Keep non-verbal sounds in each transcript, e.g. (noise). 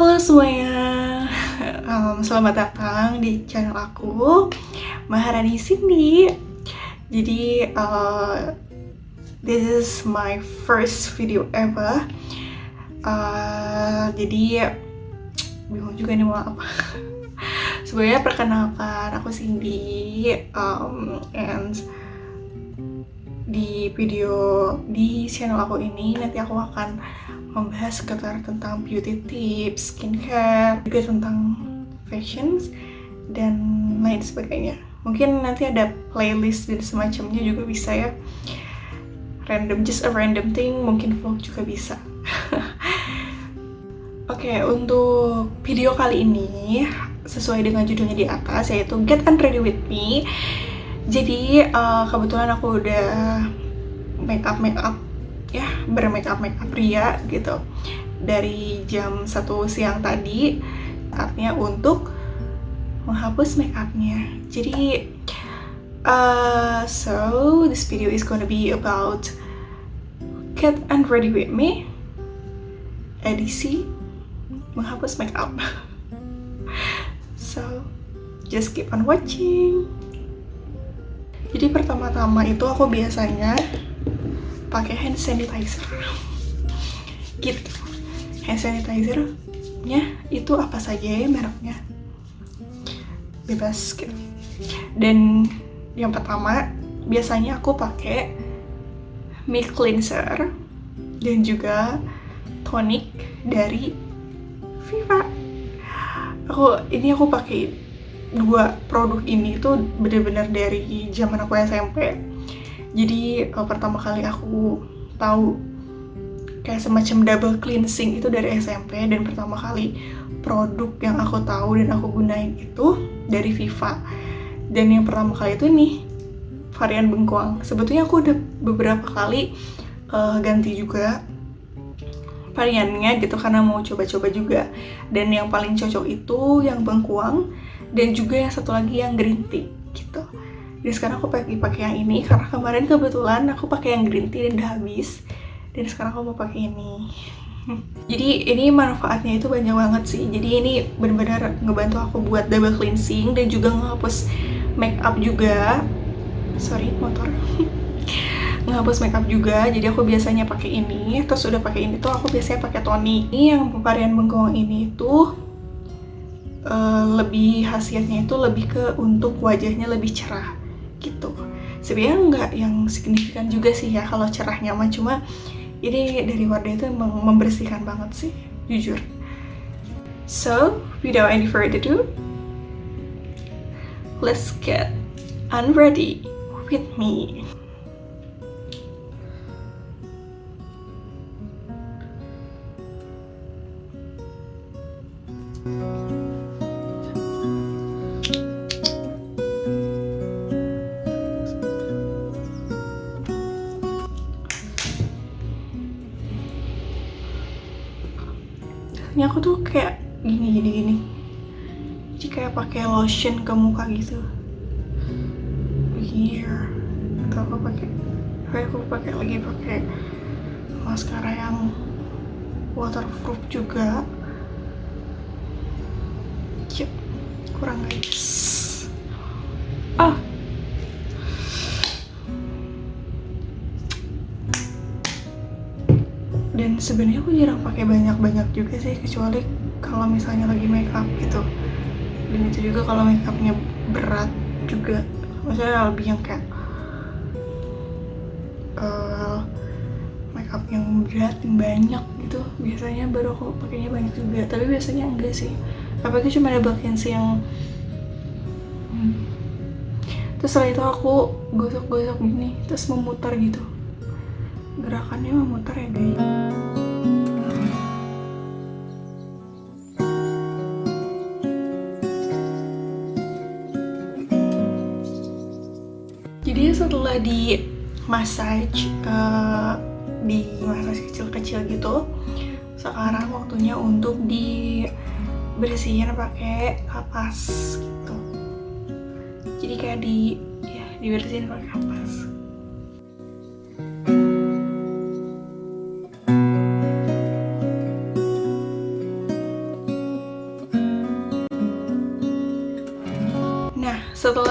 Halo semuanya, um, selamat datang di channel aku Maharani Cindy. Jadi uh, this is my first video ever. Uh, jadi bingung juga nih mau apa. (laughs) Sebenarnya perkenalkan aku Cindy um, and di video di channel aku ini nanti aku akan membahas sekitar tentang beauty tips, skincare, juga tentang fashions dan lain sebagainya. Mungkin nanti ada playlist dan semacamnya juga bisa ya. Random, just a random thing, mungkin vlog juga bisa. (laughs) Oke, okay, untuk video kali ini sesuai dengan judulnya di atas yaitu Get Unready With Me. Jadi uh, kebetulan aku udah make up make up ya bermake up make up pria gitu. Dari jam 1 siang tadi saatnya untuk menghapus make upnya jadi uh, so this video is gonna be about get and ready with me. Edisi menghapus make up (laughs) so just keep on watching. Jadi pertama-tama itu aku biasanya pakai hand sanitizer. Gitu. Hand sanitizer nya itu apa saja ya mereknya? Bebas gitu. Dan yang pertama biasanya aku pakai milk cleanser dan juga tonic dari Viva. Aku ini aku pakai dua produk ini tuh bener-bener dari zaman aku SMP jadi uh, pertama kali aku tahu kayak semacam double cleansing itu dari SMP dan pertama kali produk yang aku tahu dan aku gunain itu dari Viva. Dan yang pertama kali itu nih varian bengkoang sebetulnya aku udah beberapa kali uh, ganti juga variannya gitu karena mau coba-coba juga. Dan yang paling cocok itu yang bengkuang dan juga yang satu lagi yang green tea gitu jadi sekarang aku pakai pakai yang ini. Karena kemarin kebetulan aku pakai yang green tea dan udah habis. Dan sekarang aku mau pakai ini. (laughs) Jadi ini manfaatnya itu banyak banget sih. Jadi ini benar-benar ngebantu aku buat double cleansing dan juga ngehapus make up juga. Sorry motor. (laughs) Ngehapus makeup juga. Jadi aku biasanya pakai ini. Terus udah pakai ini tuh aku biasanya pakai toni. Ini yang varian bengkong ini tuh uh, lebih hasilnya itu lebih ke untuk wajahnya lebih cerah gitu. Sebenarnya nggak yang signifikan juga sih ya kalau cerahnya mah cuma ini dari Wardah itu memang membersihkan banget sih jujur. So without any further ado let's get unready with me ini aku tuh kayak gini gini gini. Jadi kayak pakai lotion ke muka gitu. Here atau aku pakai aku pakai lagi pakai maskara yang waterproof juga. Yep kurang guys. Ah. dan sebenarnya aku jarang pakai banyak-banyak juga sih kecuali kalau misalnya lagi make up gitu. Dan itu juga kalau make upnya berat juga. Maksudnya lebih yang kayak uh, make up yang berat yang banyak gitu. Biasanya baru aku pakainya banyak juga. Tapi biasanya enggak sih. Apalagi cuma ada sih yang hmm. terus setelah itu aku gosok-gosok gini terus memutar gitu. Gerakannya memutar ya guys di massage uh, di massage kecil-kecil gitu. Sekarang waktunya untuk dibersihin pakai kapas gitu. Jadi kayak di ya dibersihin pakai kapas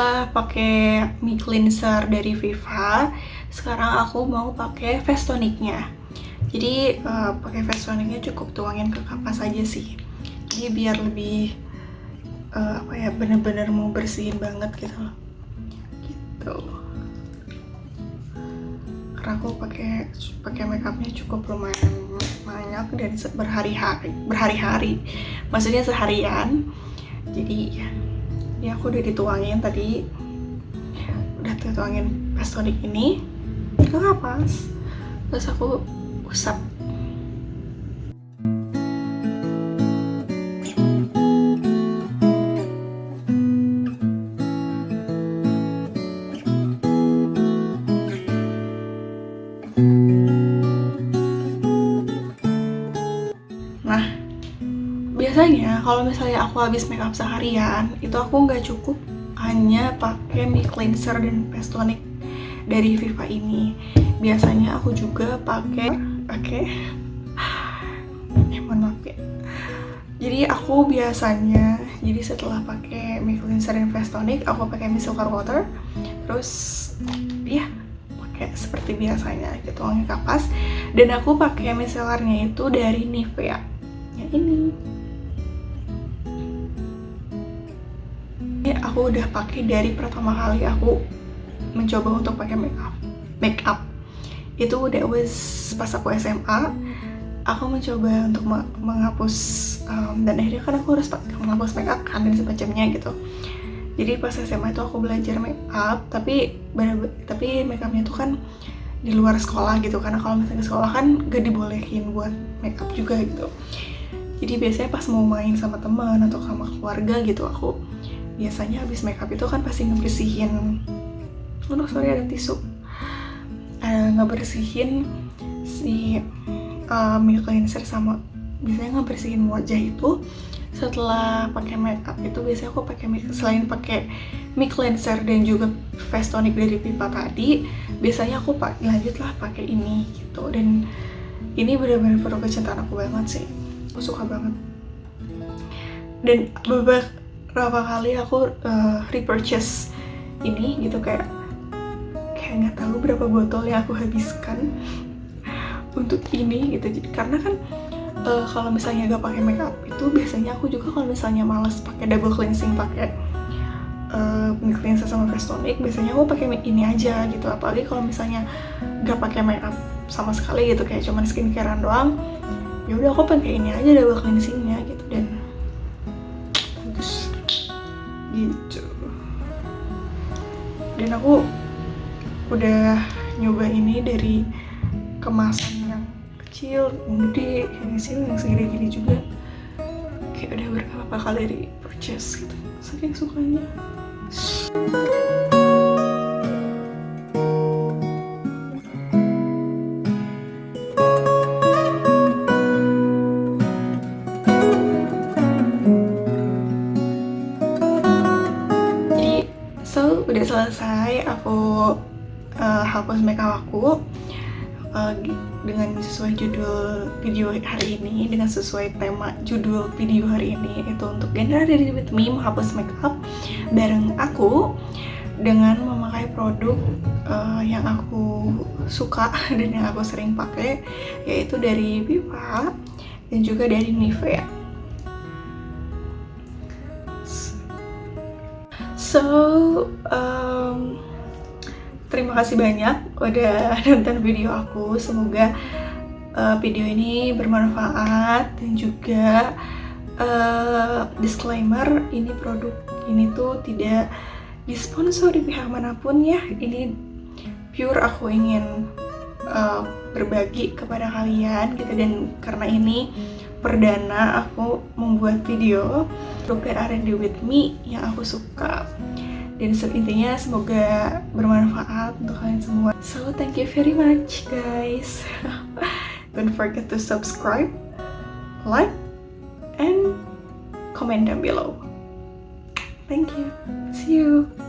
setelah pakai mie cleanser dari Viva. Sekarang aku mau pakai face tonicnya. Jadi uh, pakai face tonicnya cukup tuangin ke kapas aja sih. Jadi biar lebih uh, apa ya bener-bener mau bersihin banget gitu loh. Gitu. Karena aku pakai pakai makeupnya cukup lumayan banyak dan berhari-hari berhari-hari. Maksudnya seharian. Jadi ya aku udah dituangin tadi. Udah dituangin pastonik ini. Ke kapas terus aku usap kalau misalnya aku habis makeup seharian itu aku nggak cukup hanya pakai mie cleanser dan face tonic dari Viva ini. Biasanya aku juga pakai pakai eh, (laughs) mohon maaf ya. Jadi aku biasanya jadi setelah pakai mie cleanser dan face tonic aku pakai micellar water. Terus ya pakai seperti biasanya gitu wangi kapas. Dan aku pakai micellarnya itu dari Nivea. Yang ini ini aku udah pakai dari pertama kali aku mencoba untuk pakai makeup makeup itu udah was pas aku SMA aku mencoba untuk menghapus um, dan akhirnya kan aku harus menghapus makeup kan dan semacamnya gitu. Jadi pas SMA itu aku belajar makeup tapi tapi makeupnya itu kan di luar sekolah gitu. Karena kalau misalnya sekolah kan gak dibolehin buat makeup juga gitu. Jadi biasanya pas mau main sama teman atau sama keluarga gitu aku biasanya habis makeup itu kan pasti ngebersihin. Oh sorry ada tisu. Uh, ngebersihin si uh, milk cleanser sama biasanya ngebersihin wajah itu setelah pakai makeup itu biasanya aku pakai selain pakai mic cleanser dan juga face tonic dari pipa tadi biasanya aku pak lanjut lah pakai ini gitu. Dan ini benar-benar produk kecintaan aku banget sih. Aku suka banget. Dan berapa kali aku uh, repurchase ini gitu kayak kayak nggak tahu berapa botol yang aku habiskan untuk ini gitu. Jadi karena kan uh, kalau misalnya gak pakai makeup itu biasanya aku juga kalau misalnya males pakai double cleansing pakai uh, cleanser sama face tonic biasanya aku pakai ini aja gitu. Apalagi kalau misalnya gak pakai makeup sama sekali gitu kayak cuman skincarean doang ya udah aku pakai ini aja double cleansingnya dan aku udah nyoba ini dari kemasan yang kecil, yang gede, yang kecil, yang segede-gede juga. Kayak udah berapa kali di purchase gitu. Saking sukanya hapus makeup aku uh, dengan sesuai judul video hari ini dengan sesuai tema judul video hari ini itu untuk genre dari With Me menghapus makeup bareng aku dengan memakai produk uh, yang aku suka (laughs) dan yang aku sering pakai yaitu dari Viva dan juga dari Nivea. So, um, terima kasih banyak udah nonton video aku. Semoga uh, video ini bermanfaat dan juga uh, disclaimer ini produk ini tuh tidak disponsor di pihak mana pun ya. Ini pure aku ingin uh, berbagi kepada kalian gitu dan karena ini perdana aku membuat video Broken R&D with me yang aku suka dan intinya semoga bermanfaat untuk kalian semua. So thank you very much guys. (laughs) Don't forget to subscribe like and comment down below. Thank you. See you